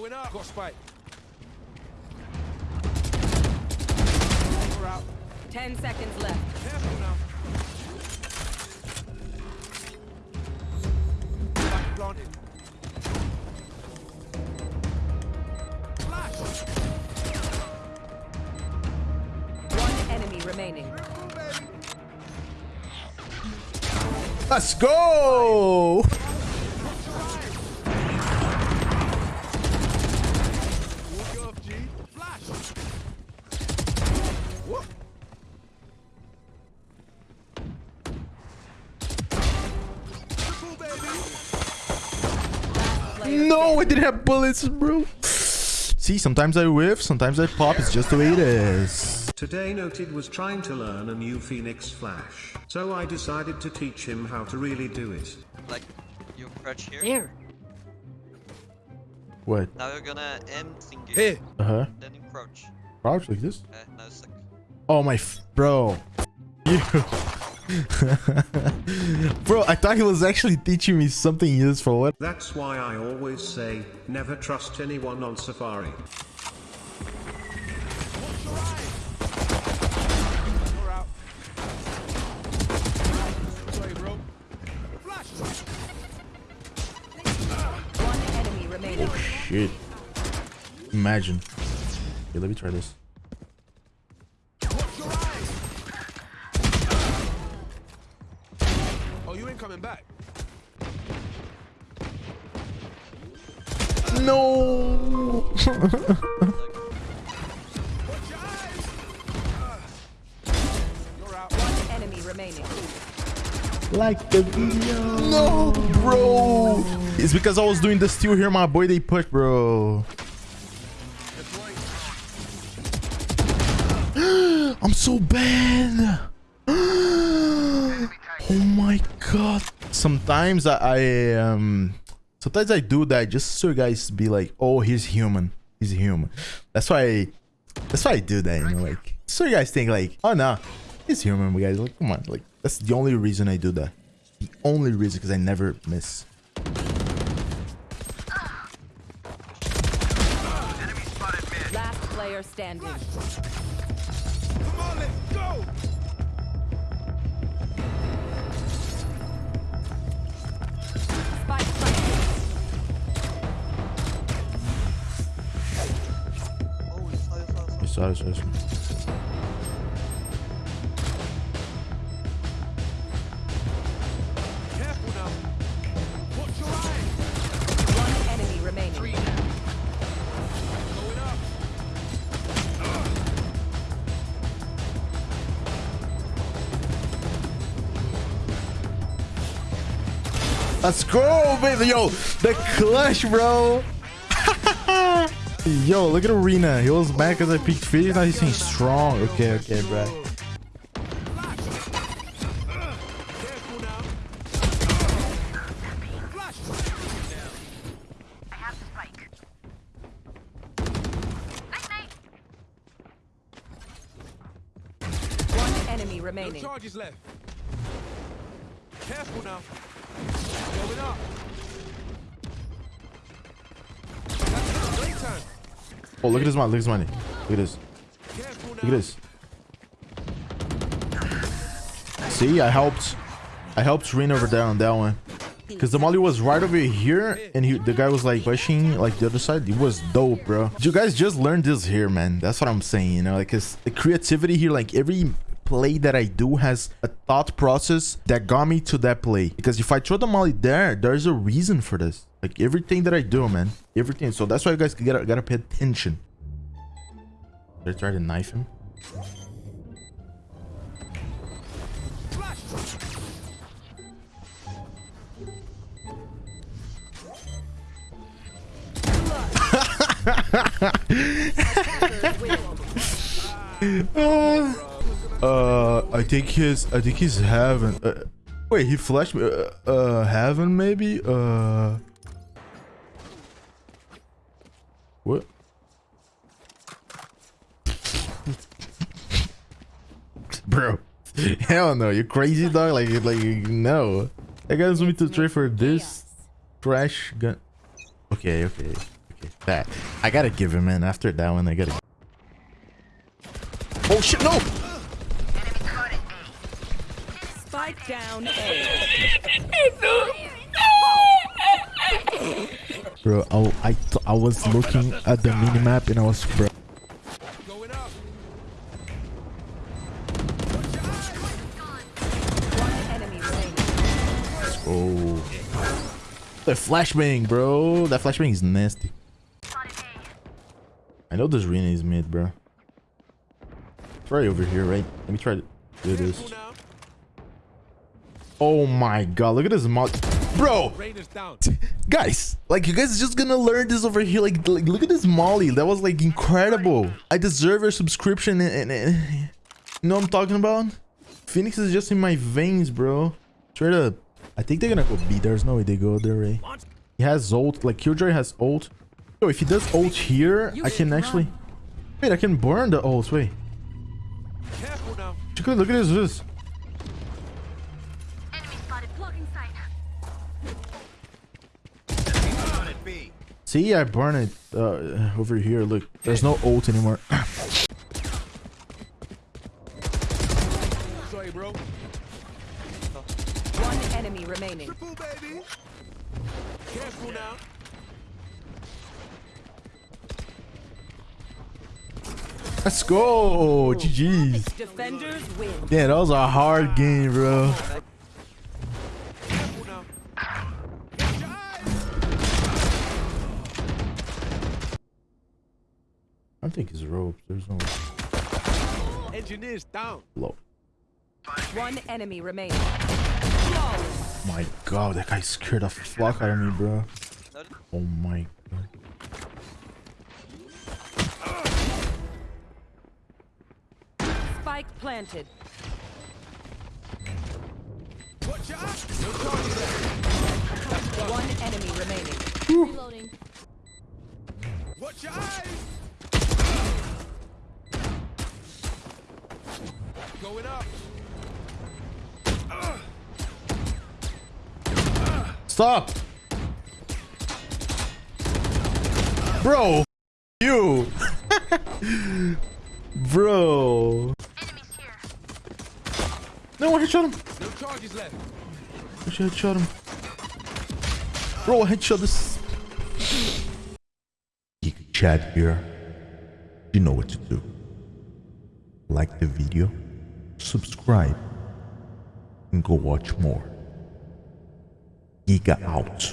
Going up. Got spike. We're out. Ten seconds left. Careful now. Spike planted. Flash. One enemy remaining. Let's go! No, I didn't have bullets, bro. See, sometimes I whiff, sometimes I pop. It's just the way it is. Today Noted was trying to learn a new Phoenix Flash, so I decided to teach him how to really do it. Like, you crouch here. There. What? Now you're gonna aim thingy. Here. Uh huh. Then you crouch. Crouch like this? Okay, now suck. Oh my, f- bro. You. bro, I thought he was actually teaching me something useful. What? That's why I always say, never trust anyone on Safari. We're out. Sorry, bro. Flash. One enemy remaining. Oh, shit. Imagine. Okay, let me try this. Oh, you ain't coming back. No. Watch your eyes. You're out. One enemy remaining. like the video. No, bro. It's because I was doing the steal here, my boy. They push, bro. I'm so bad. oh my god. Sometimes I, I um sometimes I do that just so you guys be like, oh, he's human. He's human. That's why I, that's why I do that, you know, like so you guys think like, oh no, he's human, guys. Like, come on, like that's the only reason I do that. The only reason because I never miss. Last player standing. Going up. Let's go, baby. Yo, the clutch, bro. Yo, look at Arena. He was mad because I picked Felix. Now he's saying strong. Okay, okay, bro. Careful now. Flash. One enemy No charges left. Careful now. Going up. Oh, look at this money. Look at this money. Look at this. Look at this. See, I helped. I helped Rin over there on that one. Because the molly was right over here, and he, the guy was like pushing like the other side. It was dope, bro. You guys just learned this here, man. That's what I'm saying, you know, like, cause the creativity here, like every play that I do has a thought process that got me to that play. Because if I throw the molly there, there's a reason for this. Like everything that I do, man, everything. So that's why you guys gotta gotta pay attention. Did I try to knife him? Flash. Oh. Uh, I think he's, I think he's heaven. Uh, wait, he flashed me. Uh, uh, heaven maybe. Uh, what? Bro, hell no, you crazy dog. Like, like no. I guy wants me to trade for this trash gun. Okay, okay, okay. That I gotta give him in after that one. I gotta. Oh shit! No. Spike down A. Bro, I I, I was looking at the minimap and I was bro. Going up. One enemy remaining. Oh, that flashbang, bro. That flashbang is nasty. I know this arena is mid, bro. It's right over here, right? Let me try to do this. Oh my god, look at this mod, bro. Rain is down. guys like you guys just gonna learn this over here like, like look at this molly. That was like incredible. I deserve a subscription and, and, you know what i'm talking about? Phoenix is just in my veins bro. Straight up. I think they're gonna go b. There's no way they go there right? He has ult. Like killjoy has ult. So if he does ult here i can actually wait i can burn the ult. Wait. Look at look at this see i burn it uh over here look there's no ult anymore Sorry, bro. One enemy remaining. Triple, baby. Careful now. let's go ggs Defenders win. Yeah, that was a hard game, bro. I think it's ropes. There's no Engineers down. low. One enemy remaining. Flawless. My god, that guy scared the fuck out of me, bro. Oh my god. Spike planted. Watch your eyes. No charges left. One enemy remaining. Reloading. Watch your eyes. Going up. Stop! Bro! You! bro! Enemies here. No, I headshot him! No charges left. I should headshot him. Bro, I headshot this. Giga Chad here. You know what to do. Like the video, subscribe, and go watch more. Giga out.